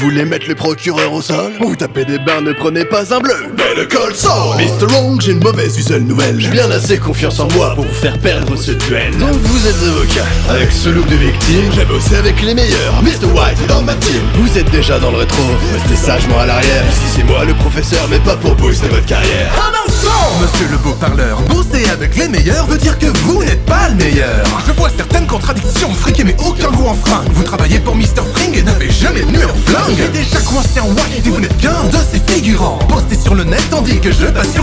voulez mettre les procureurs au sol Ou taper des bains, ne prenez pas un bleu. Le col Saul Mr. Wrong, j'ai une mauvaise et seule nouvelle. J'ai bien assez confiance en moi pour vous faire perdre ce duel. Donc vous êtes avocat, avec ce look de victime J'ai bossé avec les meilleurs, Mr. White dans ma team. Vous êtes déjà dans le rétro, restez sagement à l'arrière. Ici c'est moi le professeur, mais pas pour booster votre carrière. Un instant Monsieur le beau parleur, bosser avec les meilleurs veut dire que vous n'êtes pas le meilleur. Je vois certaines contradictions, friquées mais aucun goût en frein. Vous travaillez pour Mr. Fring et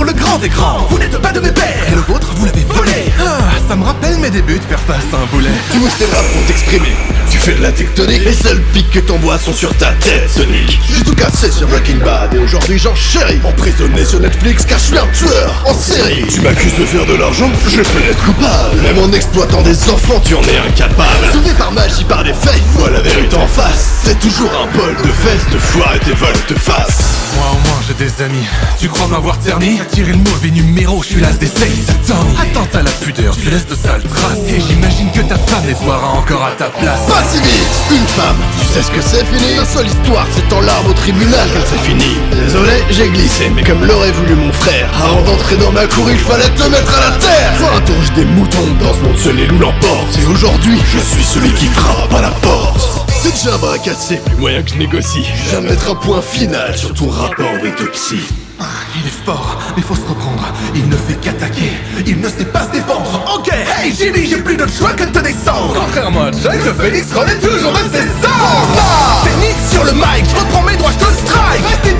le grand écran. Vous n'êtes pas de mes pères. Et le vôtre vous l'avez volé. Ah, ça me rappelle mes débuts de faire face à un boulet. Tu bouges tes bras pour t'exprimer Tu fais de la tectonique. Les seuls pics que t'envoies sont sur ta tête Sonic J'ai tout cassé sur Breaking Bad. Et aujourd'hui j'en chéris. Emprisonné sur Netflix car je suis un tueur en série. Tu m'accuses de faire de l'argent Je peux être coupable. Même en exploitant des enfants tu en es incapable. Sauvé par magie par des faits Vois la vérité en face. C'est toujours un bol de fesses De foire et Moi au moins j'ai des amis. Tu crois m'avoir terni Tiré le mauvais numéro, je suis l'as des Tommy Attends à la pudeur, tu laisses de sales traces Et j'imagine que ta femme les soira encore à ta place. Pas si vite Une femme. Tu sais ce que c'est fini Ta seule histoire c'est en larmes au tribunal qu'elle s'est finie. Désolé j'ai glissé Mais comme l'aurait voulu mon frère Avant d'entrer dans ma cour il fallait te mettre à la terre. Tourge des moutons Dans ce monde seul les loups l'emportent Et aujourd'hui je suis celui qui frappe à la porte c'est déjà un bras cassé, plus moyen que je négocie. Je de mettre un point final sur ton rapport d'autopsie Ah, Il est fort, mais faut se reprendre. Il ne fait qu'attaquer, il ne sait pas se défendre. Ok, hey Jimmy, j'ai plus d'autre choix que de te descendre. Contrairement à Jack, le Phoenix renaît toujours de ses C'est Nick sur le mic, je reprends mes droits, je te strike. Restez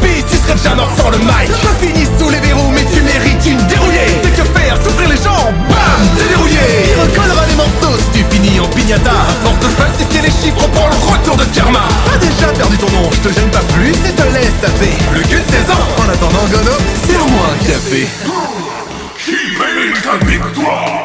je te gêne pas plus et te laisse taper. Le cul de 16 ans En attendant, Gono, serre-moi un café. Qui mène ta victoire